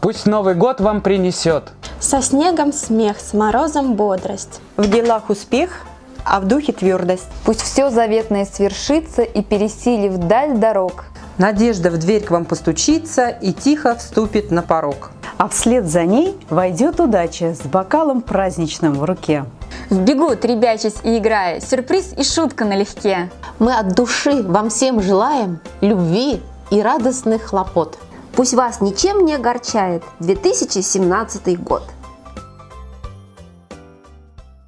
Пусть Новый год вам принесет Со снегом смех, с морозом бодрость. В делах успех, а в духе твердость. Пусть все заветное свершится и пересилив даль дорог. Надежда в дверь к вам постучится и тихо вступит на порог. А вслед за ней войдет удача с бокалом праздничным в руке. Вбегут, ребячась и играя, сюрприз и шутка налегке. Мы от души вам всем желаем любви и радостных хлопот. Пусть вас ничем не огорчает 2017 год.